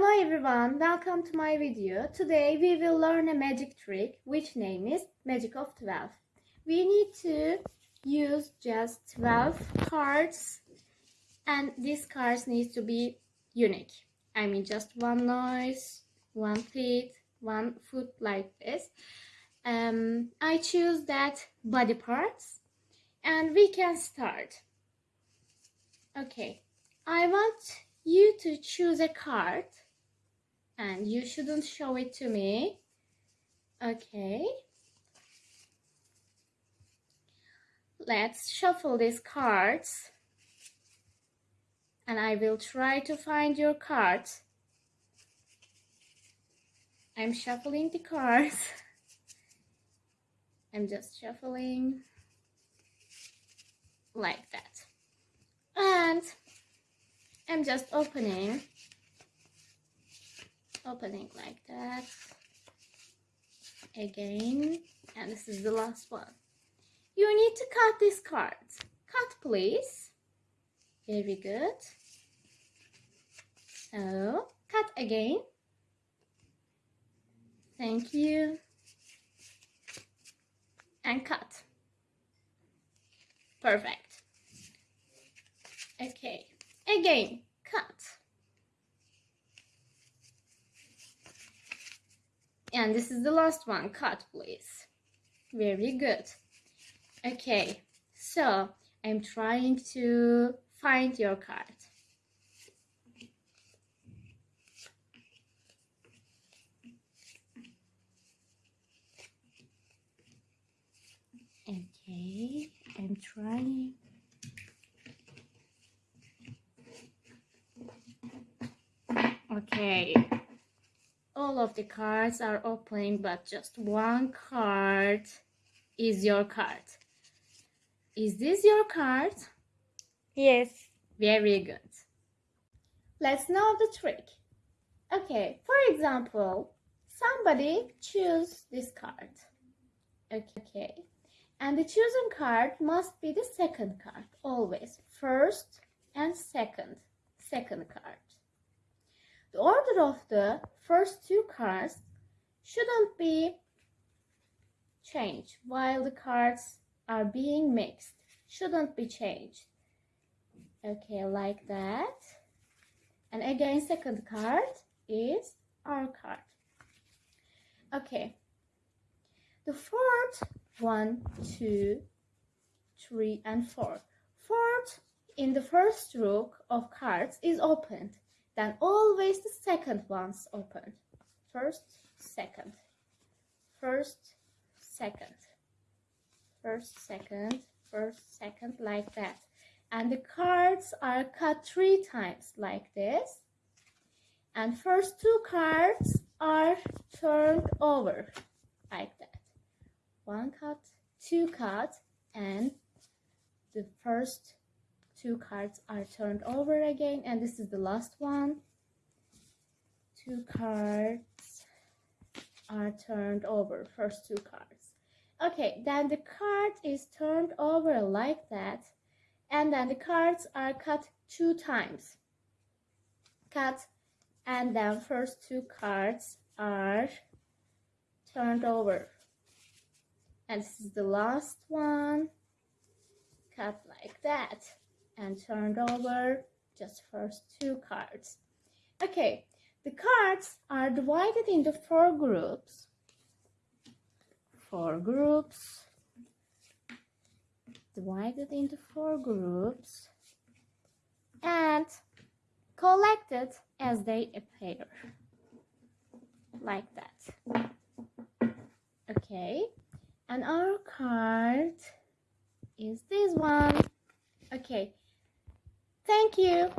Hello everyone, welcome to my video. Today we will learn a magic trick which name is Magic of 12. We need to use just 12 cards and these cards need to be unique. I mean just one nose, one feet, one foot like this. Um, I choose that body parts and we can start. Okay, I want you to choose a card and you shouldn't show it to me. Okay. Let's shuffle these cards and I will try to find your cards. I'm shuffling the cards. I'm just shuffling like that. And I'm just opening opening like that. Again. And this is the last one. You need to cut these cards cut please. Very good. So cut again. Thank you. And cut. Perfect. Okay. Again cut and this is the last one. Cut please. Very good. Okay. So i'm trying to find your card. Okay. I'm trying. Okay all of the cards are open but just one card is your card. Is this your card? Yes. very good. Let's know the trick. Okay for example somebody choose this card. Okay and the chosen card must be the second card always. First and second second card the order of the first two cards shouldn't be changed while the cards are being mixed. Shouldn't be changed. Okay, like that. And again, second card is our card. Okay. The fourth, one, two, three, and four. Fourth in the first row of cards is opened then always the second one's open. First, second, first, second, first, second, first, second, like that. And the cards are cut three times like this. And first two cards are turned over like that. One cut, two cut, and the first two cards are turned over again and this is the last one. Two cards are turned over first two cards. Okay then the card is turned over like that and then the cards are cut two times. Cut and then first two cards are turned over. And this is the last one. Cut like that and turned over just first two cards. Okay, the cards are divided into four groups. Four groups. Divided into four groups and collected as they appear. Like that. Okay, and our card is this one. Okay, Thank you.